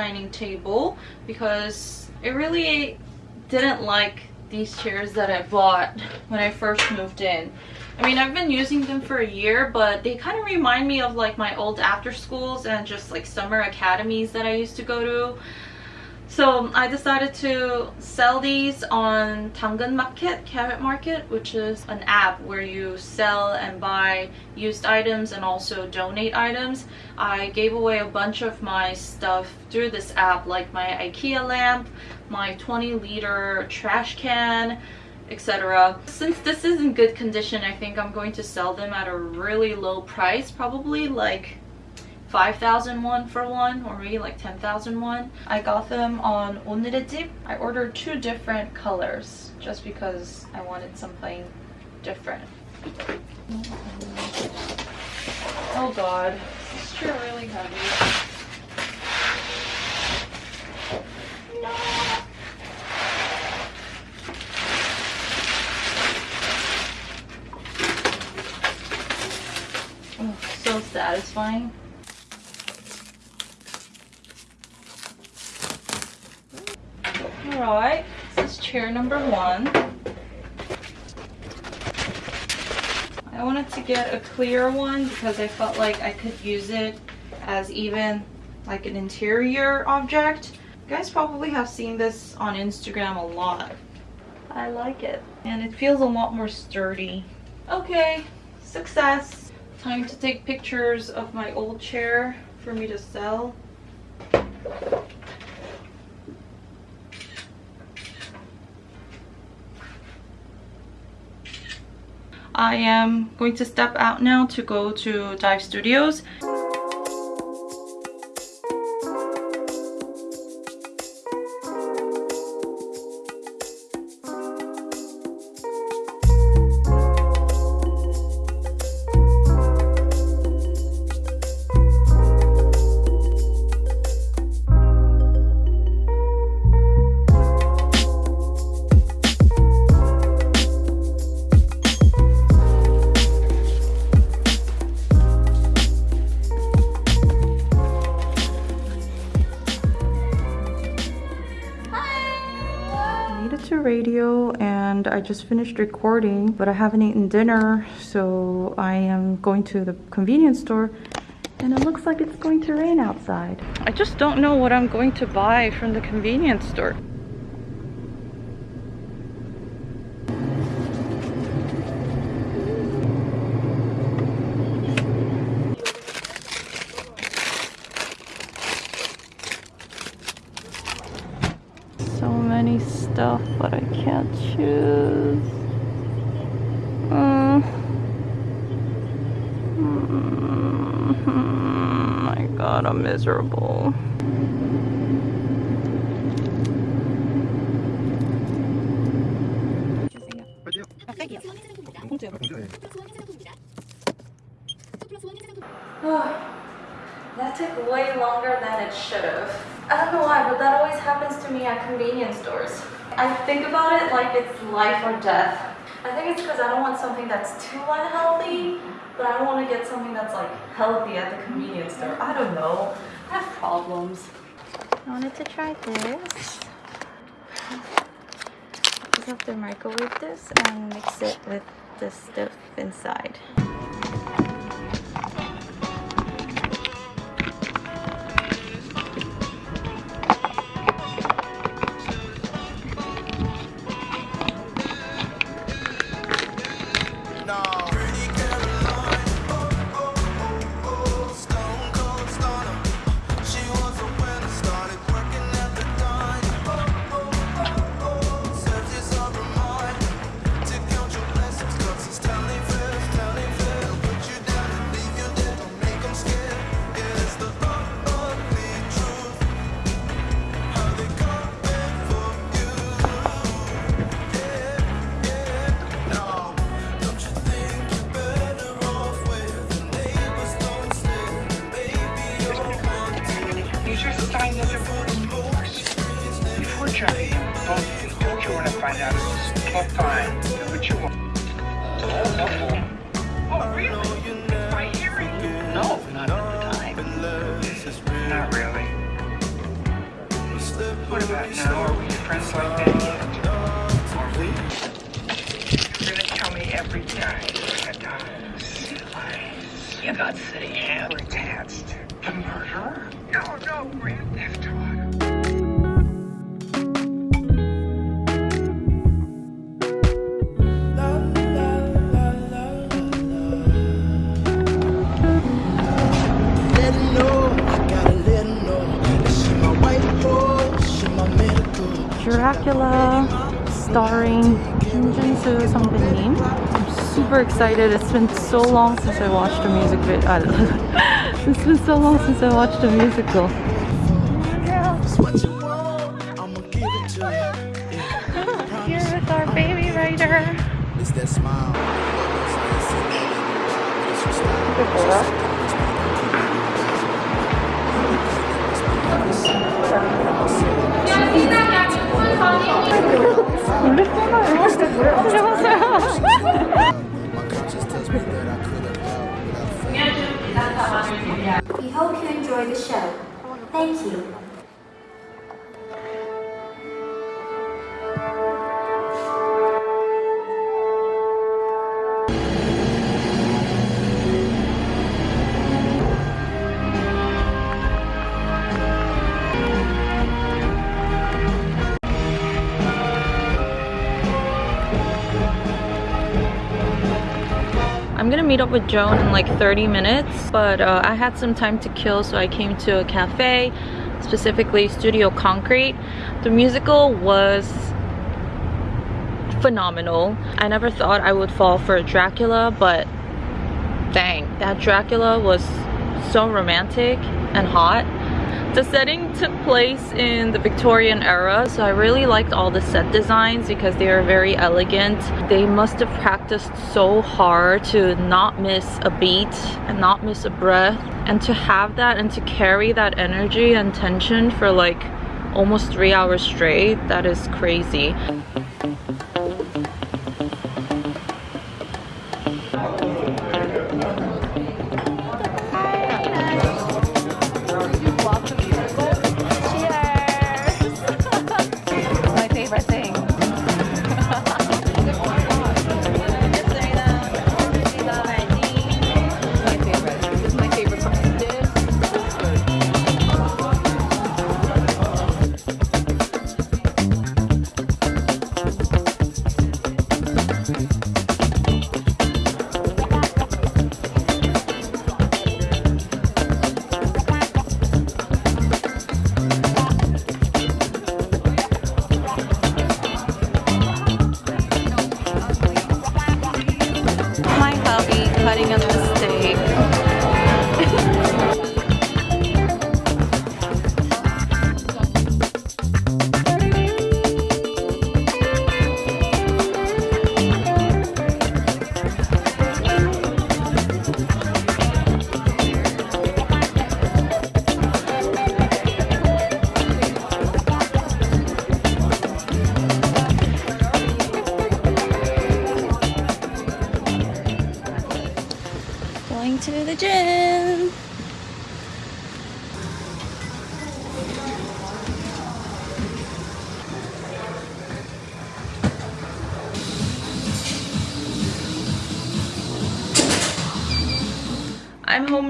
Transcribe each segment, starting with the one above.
dining table because I really didn't like these chairs that I bought when I first moved in. I mean, I've been using them for a year, but they kind of remind me of like my old after schools and just like summer academies that I used to go to. So I decided to sell these on 당근 Market, Carrot Market, which is an app where you sell and buy used items and also donate items. I gave away a bunch of my stuff through this app, like my IKEA lamp, my 20 liter trash can, etc. Since this is in good condition, I think I'm going to sell them at a really low price, probably like 5,000 won for one or maybe like 10,000 won. I got them on 오늘의 집. I ordered two different colors just because I wanted something different. Oh god, this chair really heavy. No! Oh, so satisfying. Alright, this is chair number one. I wanted to get a clear one because I felt like I could use it as even like an interior object. You guys probably have seen this on Instagram a lot. I like it. And it feels a lot more sturdy. Okay, success. Time to take pictures of my old chair for me to sell. I am going to step out now to go to Dive Studios. Just finished recording but I haven't eaten dinner so I am going to the convenience store and it looks like it's going to rain outside. I just don't know what I'm going to buy from the convenience store. stuff, but I can't choose. Uh, mm, my god, I'm miserable. that took way longer than it should have. I don't know why, but that always happens to me at convenience stores. I think about it like it's life or death. I think it's because I don't want something that's too unhealthy, but I want to get something that's like healthy at the convenience store. I don't know. I have problems. I wanted to try this. Just have to microwave this and mix it with the stuff inside. It's fine. Do what you want. Oh, Oh, oh. oh really? My hearing? You no, not at the time. Not really. What about now? Are we friends like that yet? Are we? You're gonna tell me every day that you got city hand attached to murderer? No, no, Grand Theft Auto. Dracula starring Kim Junsu, Sung-bin I'm super excited. It's been so long since I watched a music video. Uh, it's been so long since I watched a musical. It's what you want, I'ma give it to you. Yeah, Here with our baby rider. it's that smile. We hope you enjoy the show. Thank you. Meet up with Joan in like 30 minutes, but uh, I had some time to kill, so I came to a cafe, specifically Studio Concrete. The musical was phenomenal. I never thought I would fall for a Dracula, but dang, that Dracula was so romantic and hot. The setting took place in the Victorian era, so I really liked all the set designs because they are very elegant. They must have practiced so hard to not miss a beat and not miss a breath, and to have that and to carry that energy and tension for like almost three hours straight, that is crazy.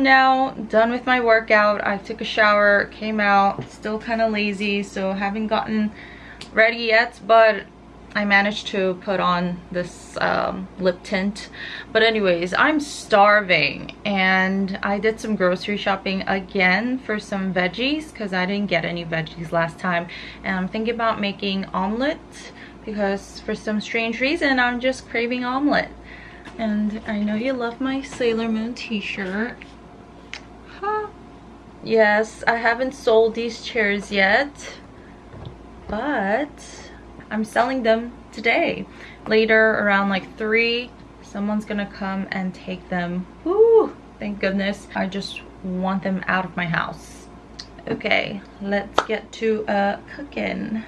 Home now, done with my workout. I took a shower, came out, still kind of lazy, so haven't gotten ready yet, but I managed to put on this um, lip tint. But anyways, I'm starving and I did some grocery shopping again for some veggies because I didn't get any veggies last time. And I'm thinking about making omelet because for some strange reason, I'm just craving omelet. And I know you love my Sailor Moon t-shirt. Yes, I haven't sold these chairs yet, but I'm selling them today. Later, around like 3, someone's gonna come and take them. Woo! Thank goodness. I just want them out of my house. Okay, let's get to uh, cooking.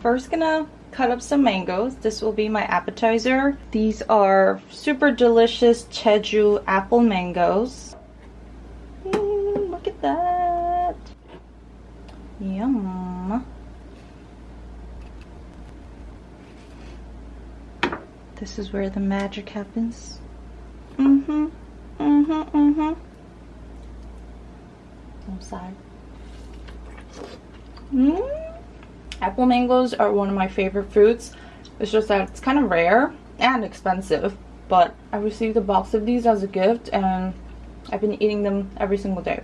First gonna cut up some mangoes. This will be my appetizer. These are super delicious Jeju apple mangoes. Mm, look at that. Yum. This is where the magic happens. Mm-hmm. Mm-hmm. Mm-hmm. I'm sorry. Mm. Apple mangoes are one of my favorite fruits. It's just that it's kind of rare and expensive. But I received a box of these as a gift and I've been eating them every single day.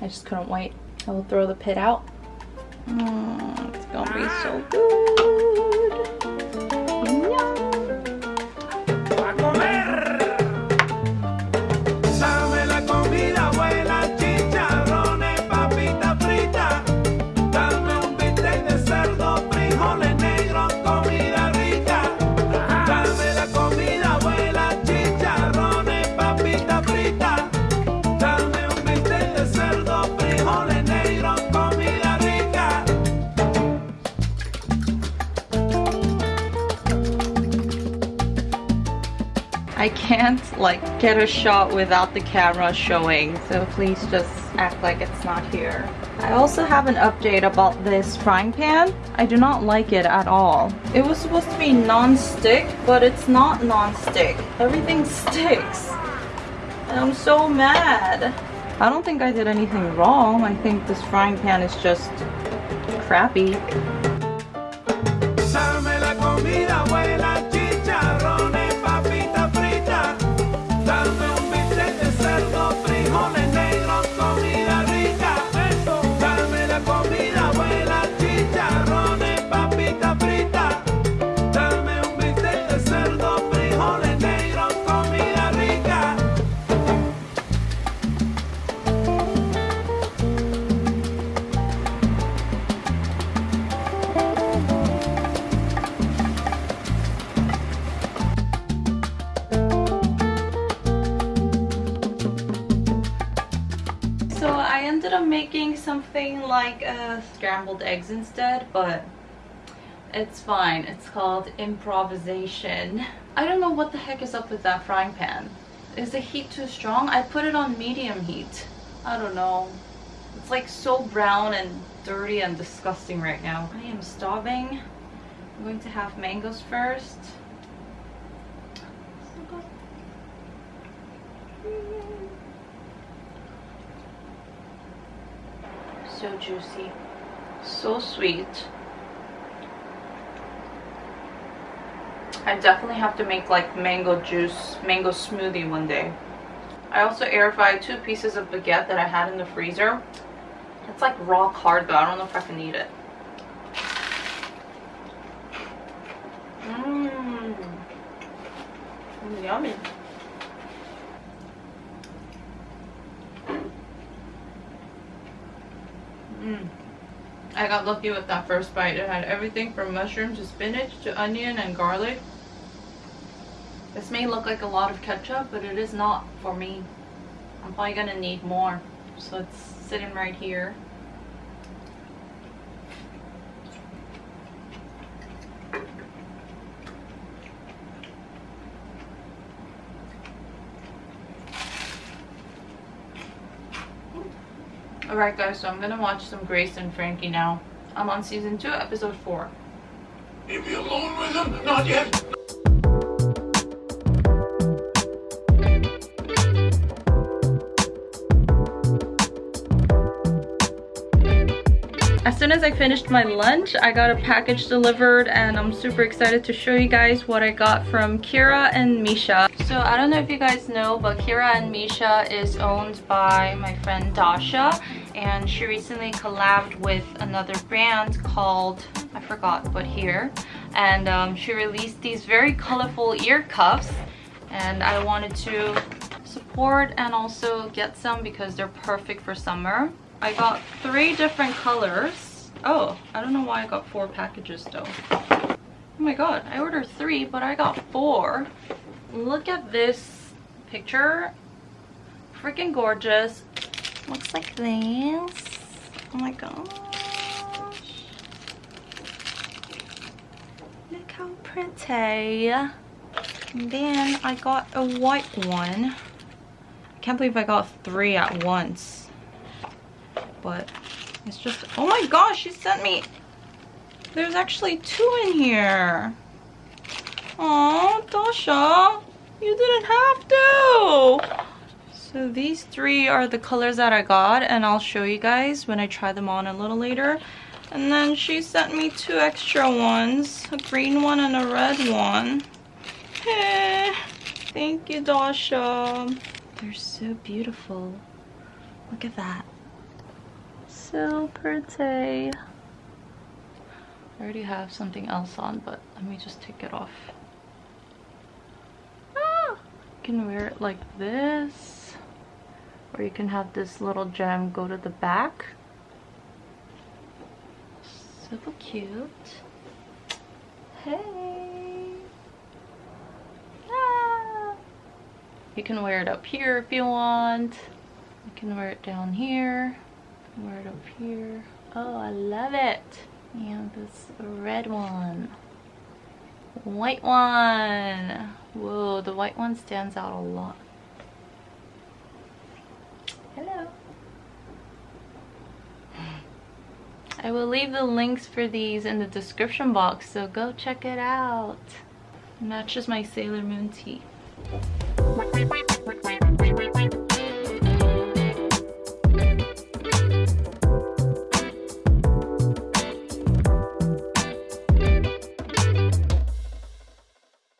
I just couldn't wait. I will throw the pit out. Mm, it's gonna be so good. Get a shot without the camera showing so please just act like it's not here. I also have an update about this frying pan. I do not like it at all. It was supposed to be non-stick but it's not non-stick. Everything sticks. And I'm so mad. I don't think I did anything wrong. I think this frying pan is just crappy. Scrambled eggs instead, but it's fine. It's called improvisation. I don't know what the heck is up with that frying pan. Is the heat too strong? I put it on medium heat. I don't know. It's like so brown and dirty and disgusting right now. I am starving. I'm going to have mangoes first. So juicy so sweet. I definitely have to make like mango juice mango smoothie one day. I also air fried two pieces of baguette that I had in the freezer. It's like rock hard though. I don't know if I can eat it. Mmm. Yummy. Mm. I got lucky with that first bite. It had everything from mushroom to spinach to onion and garlic. This may look like a lot of ketchup, but it is not for me. I'm probably gonna need more. So it's sitting right here. Alright guys, so I'm gonna watch some Grace and Frankie now. I'm on season 2, episode 4. Leave me alone with him, not yet. As soon as I finished my lunch, I got a package delivered and I'm super excited to show you guys what I got from Kira and Misha. So I don't know if you guys know, but Kira and Misha is owned by my friend Dasha and she recently collabed with another brand called, I forgot, but here. And um, she released these very colorful ear cuffs and I wanted to support and also get some because they're perfect for summer. I got three different colors. Oh, I don't know why I got four packages though. Oh my god, I ordered three, but I got four. Look at this picture. Freaking gorgeous. Looks like this. Oh my gosh. Look how pretty. And then I got a white one. I can't believe I got three at once. But It's just, oh my gosh, she sent me, there's actually two in here. Oh, Dasha, you didn't have to. So these three are the colors that I got and I'll show you guys when I try them on a little later. And then she sent me two extra ones, a green one and a red one. Eh, thank you, Dasha. They're so beautiful. Look at that. So pretty. I already have something else on, but let me just take it off. Ah, you can wear it like this. Or you can have this little gem go to the back. Super cute. Hey. Ah. You can wear it up here if you want. You can wear it down here. Wear it up here. Oh, I love it. And this red one. White one. Whoa, the white one stands out a lot. Hello. I will leave the links for these in the description box, so go check it out. Matches my Sailor Moon tee.